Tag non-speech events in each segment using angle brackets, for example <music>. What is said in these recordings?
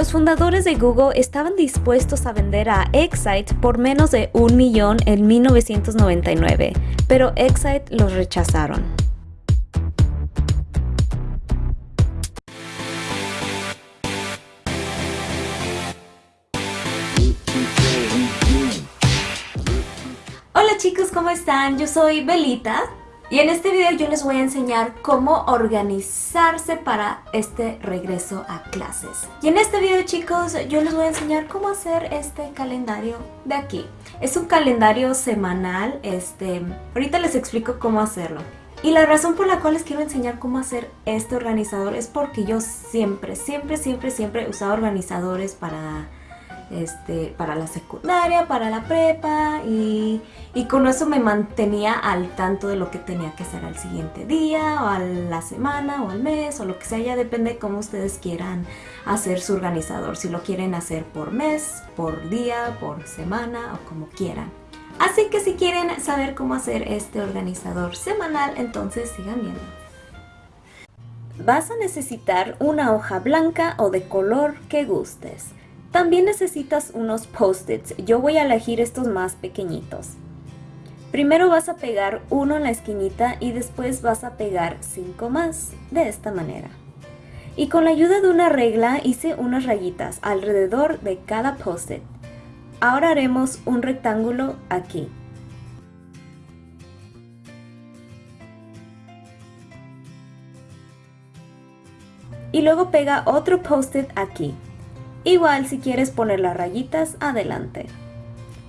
Los fundadores de Google estaban dispuestos a vender a Excite por menos de un millón en 1999, pero Excite los rechazaron. Hola chicos, ¿cómo están? Yo soy Belita y en este video yo les voy a enseñar cómo organizarse para este regreso a clases. Y en este video chicos yo les voy a enseñar cómo hacer este calendario de aquí. Es un calendario semanal, este, ahorita les explico cómo hacerlo. Y la razón por la cual les quiero enseñar cómo hacer este organizador es porque yo siempre, siempre, siempre, siempre he usado organizadores para este, para la secundaria, para la prepa y, con eso me mantenía al tanto de lo que tenía que hacer al siguiente día o a la semana o al mes o lo que sea, ya depende cómo ustedes quieran hacer su organizador, si lo quieren hacer por mes, por día, por semana o como quieran. Así que si quieren saber cómo hacer este organizador semanal, entonces sigan viendo. Vas a necesitar una hoja blanca o de color que gustes. También necesitas unos post-its, yo voy a elegir estos más pequeñitos. Primero vas a pegar uno en la esquinita y después vas a pegar cinco más, de esta manera. Y con la ayuda de una regla hice unas rayitas alrededor de cada post-it. Ahora haremos un rectángulo aquí. Y luego pega otro post-it aquí. Igual si quieres poner las rayitas, adelante.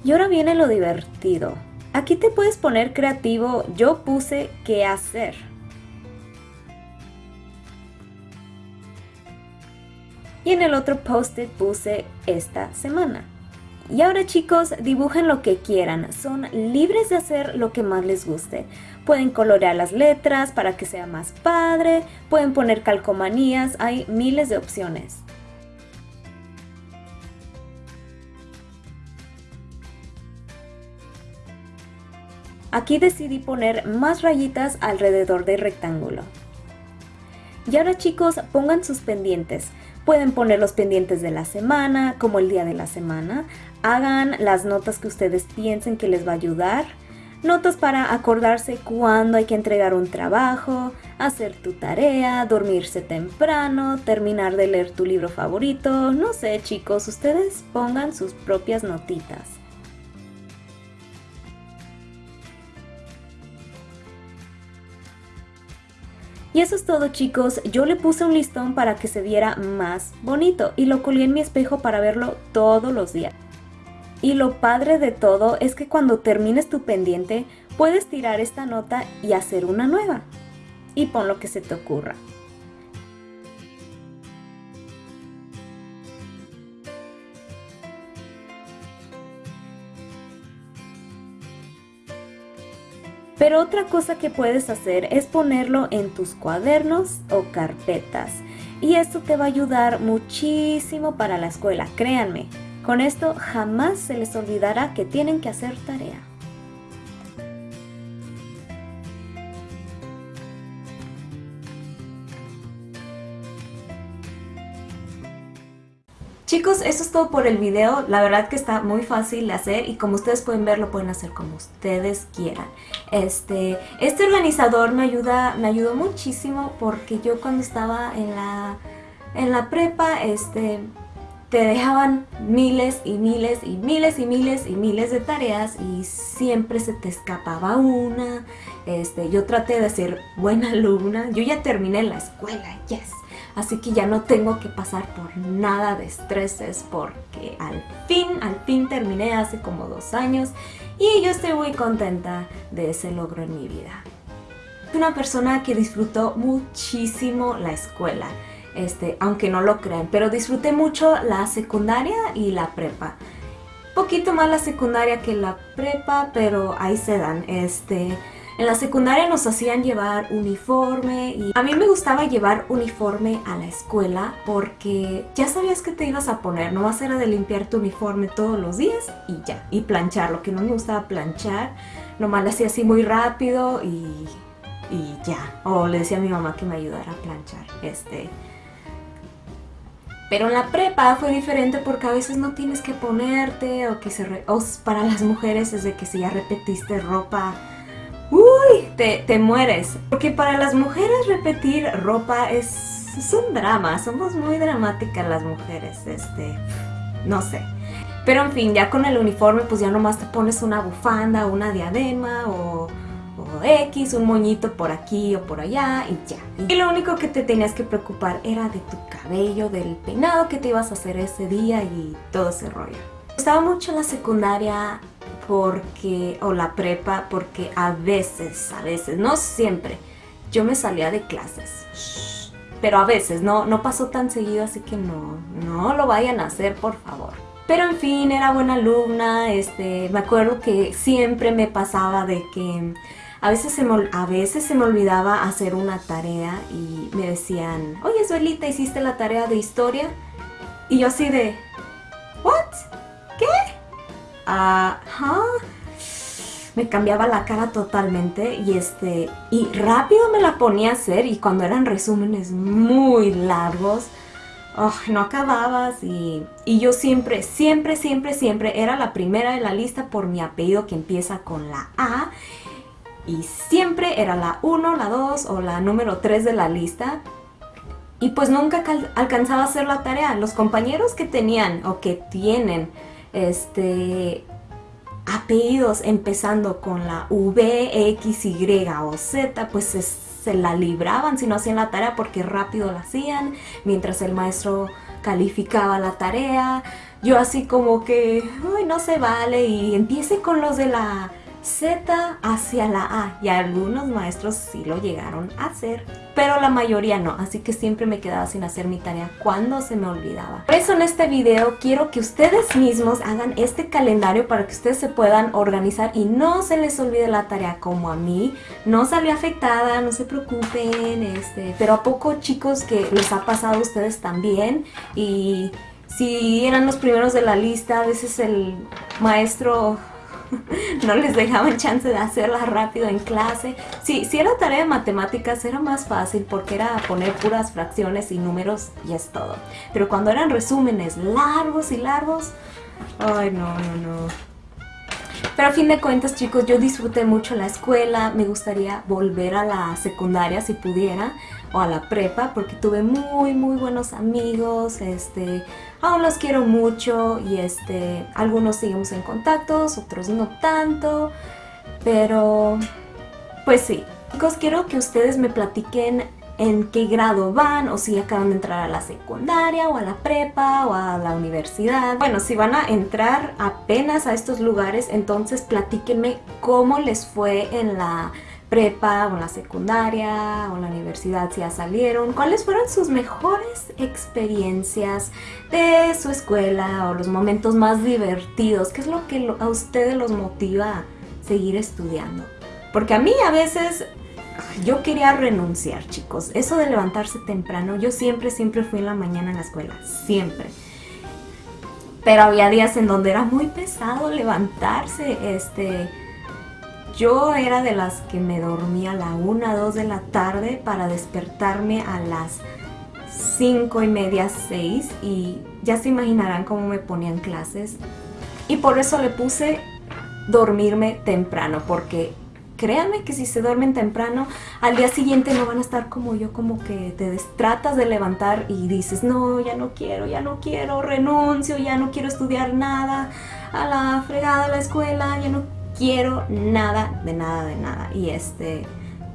Y ahora viene lo divertido. Aquí te puedes poner creativo, yo puse qué hacer. Y en el otro post-it puse esta semana. Y ahora chicos, dibujen lo que quieran, son libres de hacer lo que más les guste. Pueden colorear las letras para que sea más padre, pueden poner calcomanías, hay miles de opciones. Aquí decidí poner más rayitas alrededor del rectángulo. Y ahora chicos, pongan sus pendientes. Pueden poner los pendientes de la semana, como el día de la semana. Hagan las notas que ustedes piensen que les va a ayudar. Notas para acordarse cuándo hay que entregar un trabajo, hacer tu tarea, dormirse temprano, terminar de leer tu libro favorito. No sé chicos, ustedes pongan sus propias notitas. Y eso es todo chicos, yo le puse un listón para que se viera más bonito y lo colgué en mi espejo para verlo todos los días. Y lo padre de todo es que cuando termines tu pendiente puedes tirar esta nota y hacer una nueva. Y pon lo que se te ocurra. Pero otra cosa que puedes hacer es ponerlo en tus cuadernos o carpetas. Y esto te va a ayudar muchísimo para la escuela, créanme. Con esto jamás se les olvidará que tienen que hacer tarea. Chicos, eso es todo por el video. La verdad que está muy fácil de hacer y como ustedes pueden ver, lo pueden hacer como ustedes quieran. Este, este organizador me, ayuda, me ayudó muchísimo porque yo cuando estaba en la, en la prepa, este, te dejaban miles y miles y miles y miles y miles de tareas y siempre se te escapaba una. Este, yo traté de ser buena alumna. Yo ya terminé la escuela, yes así que ya no tengo que pasar por nada de estreses porque al fin, al fin terminé hace como dos años y yo estoy muy contenta de ese logro en mi vida. Una persona que disfrutó muchísimo la escuela, este, aunque no lo crean, pero disfruté mucho la secundaria y la prepa. Poquito más la secundaria que la prepa, pero ahí se dan. Este, en la secundaria nos hacían llevar uniforme y a mí me gustaba llevar uniforme a la escuela porque ya sabías que te ibas a poner, no vas a era de limpiar tu uniforme todos los días y ya, y planchar, lo que no me gustaba planchar, nomás lo hacía así muy rápido y, y ya, o le decía a mi mamá que me ayudara a planchar, este... Pero en la prepa fue diferente porque a veces no tienes que ponerte o que se... o para las mujeres es de que si ya repetiste ropa, te, te mueres. Porque para las mujeres repetir ropa es, un drama, somos muy dramáticas las mujeres, este, no sé. Pero en fin, ya con el uniforme pues ya nomás te pones una bufanda, una diadema o X, un moñito por aquí o por allá y ya. Y lo único que te tenías que preocupar era de tu cabello, del peinado que te ibas a hacer ese día y todo ese rollo. Me gustaba mucho la secundaria porque, o la prepa, porque a veces, a veces, no siempre, yo me salía de clases. Pero a veces, no, no pasó tan seguido, así que no, no lo vayan a hacer, por favor. Pero en fin, era buena alumna, este, me acuerdo que siempre me pasaba de que a veces, se me, a veces se me olvidaba hacer una tarea y me decían, oye Suelita, ¿hiciste la tarea de historia? Y yo así de, ¿what? ¿Qué? Me cambiaba la cara totalmente y este y rápido me la ponía a hacer y cuando eran resúmenes muy largos, no acababas y, y, yo siempre, siempre, siempre, siempre era la primera de la lista por mi apellido que empieza con la A y siempre era la 1, la 2 o la número 3 de la lista y pues nunca alcanzaba a hacer la tarea. Los compañeros que tenían o que tienen este apellidos empezando con la V, X, Y o Z, pues se, la libraban si no hacían la tarea porque rápido la hacían, mientras el maestro calificaba la tarea. Yo así como que, no se vale y empiece con los de la Z hacia la A y algunos maestros sí lo llegaron a hacer, pero la mayoría no, así que siempre me quedaba sin hacer mi tarea cuando se me olvidaba. Por eso en este video quiero que ustedes mismos hagan este calendario para que ustedes se puedan organizar y no se les olvide la tarea como a mí. No salí afectada, no se preocupen, este, pero a poco chicos que les ha pasado a ustedes también y si eran los primeros de la lista, a veces el maestro <laughs> no les dejaban chance de hacerla rápido en clase. Sí, si era tarea de matemáticas era más fácil porque era poner puras fracciones y números y es todo. Pero cuando eran resúmenes largos y largos, ay no, no, no. Pero a fin de cuentas, chicos, yo disfruté mucho la escuela, me gustaría volver a la secundaria si pudiera, o a la prepa, porque tuve muy, muy buenos amigos, este, aún los quiero mucho, y este, algunos seguimos en contacto, otros no tanto, pero, pues sí. Chicos, quiero que ustedes me platiquen en qué grado van o si acaban de entrar a la secundaria o a la prepa o a la universidad. Bueno, si van a entrar apenas a estos lugares, entonces platíquenme cómo les fue en la prepa o en la secundaria o en la universidad si ya salieron, cuáles fueron sus mejores experiencias de su escuela o los momentos más divertidos, qué es lo que a ustedes los motiva a seguir estudiando. Porque a mí a veces yo quería renunciar, chicos. Eso de levantarse temprano, yo siempre, siempre fui en la mañana en la escuela, siempre. Pero había días en donde era muy pesado levantarse, este... Yo era de las que me dormía a la 1, 2 de la tarde para despertarme a las 5 y media, 6 y ya se imaginarán cómo me ponían clases. Y por eso le puse dormirme temprano, porque créanme que si se duermen temprano, al día siguiente no van a estar como yo, como que te tratas de levantar y dices, no, ya no quiero, ya no quiero, renuncio, ya no quiero estudiar nada, a la fregada, a la escuela, ya no quiero nada, de nada, de nada. Y este,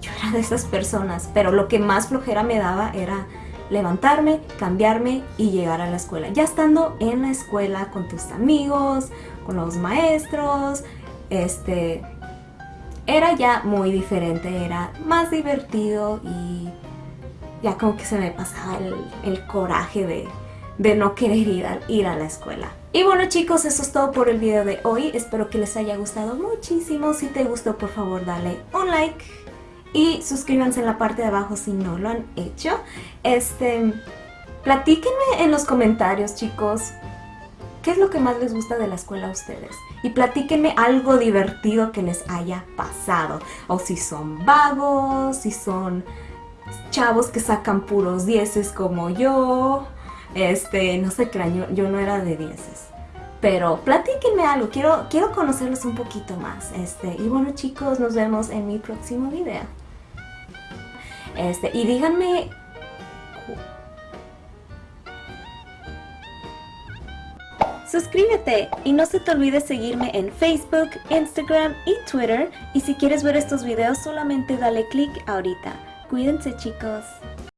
yo era de esas personas, pero lo que más flojera me daba era levantarme, cambiarme y llegar a la escuela. Ya estando en la escuela con tus amigos, con los maestros, este, era ya muy diferente, era más divertido y ya como que se me pasaba el, coraje de, de, no querer ir ir a la escuela. Y bueno chicos, eso es todo por el video de hoy. Espero que les haya gustado muchísimo. Si te gustó, por favor, dale un like. Y suscríbanse en la parte de abajo si no lo han hecho. Este, platíquenme en los comentarios, chicos. ¿Qué es lo que más les gusta de la escuela a ustedes? Y platíquenme algo divertido que les haya pasado. O si son vagos, si son chavos que sacan puros dieces como yo. Este, no se crean, yo, yo no era de dieces. Pero platíquenme algo, quiero, quiero conocerlos un poquito más. Este, y bueno chicos, nos vemos en mi próximo video. Este, y díganme Suscríbete y no se te olvide seguirme en Facebook, Instagram y Twitter. Y si quieres ver estos videos solamente dale click ahorita. Cuídense chicos.